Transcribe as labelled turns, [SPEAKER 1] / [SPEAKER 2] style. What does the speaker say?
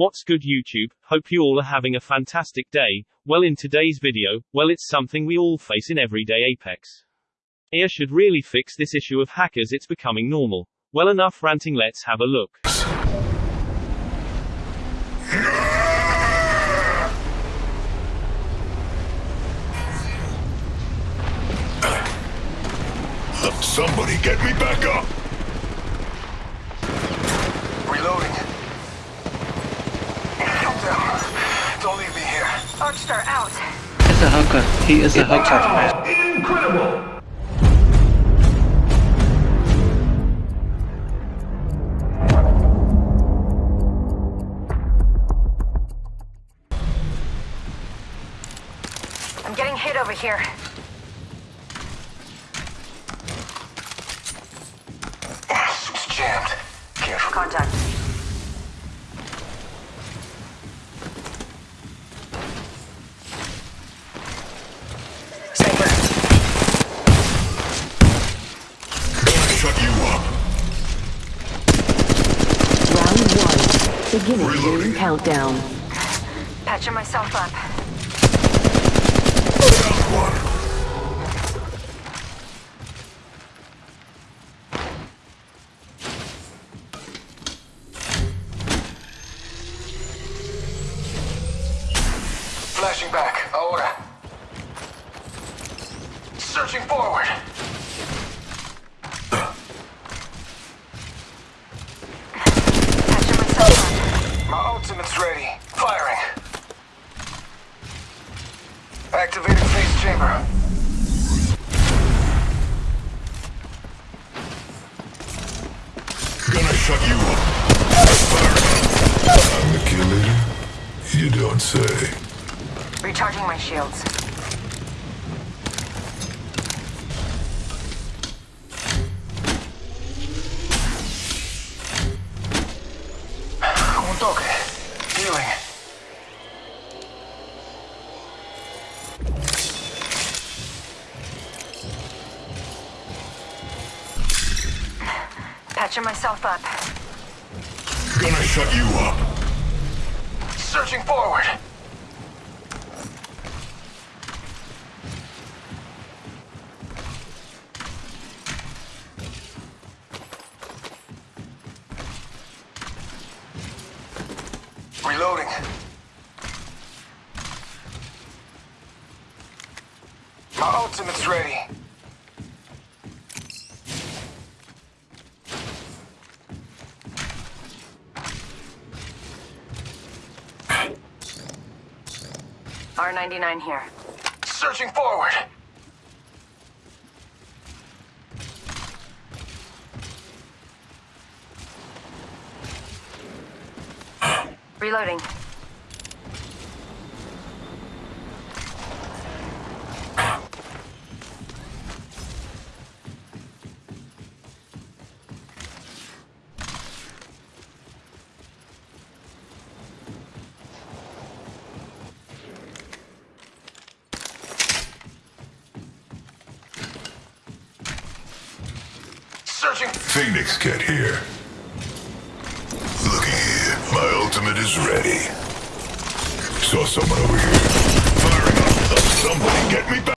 [SPEAKER 1] What's good YouTube? Hope you all are having a fantastic day. Well in today's video, well it's something we all face in everyday Apex. EA should really fix this issue of hackers it's becoming normal. Well enough ranting let's have a look.
[SPEAKER 2] Somebody get me back up!
[SPEAKER 3] Reloading. Calm down. Don't leave me here.
[SPEAKER 4] Arc Star out.
[SPEAKER 5] He's a hooker. He is a hooker.
[SPEAKER 2] Incredible!
[SPEAKER 4] I'm getting hit over here.
[SPEAKER 3] It's jammed. Careful.
[SPEAKER 4] Contact.
[SPEAKER 6] Beginning
[SPEAKER 2] Reloading.
[SPEAKER 6] countdown.
[SPEAKER 4] Patching myself up.
[SPEAKER 2] One.
[SPEAKER 3] Flashing back. Ahora. Searching forward. Activating phase chamber.
[SPEAKER 2] Gonna shut you up. I'm the kill leader? You don't say.
[SPEAKER 4] Recharging my shields. Patching myself up.
[SPEAKER 2] Gonna shut you up.
[SPEAKER 3] Searching forward. Reloading. My ultimate's ready.
[SPEAKER 4] R99 here.
[SPEAKER 3] Searching forward.
[SPEAKER 4] Reloading.
[SPEAKER 2] Phoenix, get here. Looky here. My ultimate is ready. Saw someone over here. Firing up. Somebody get me back.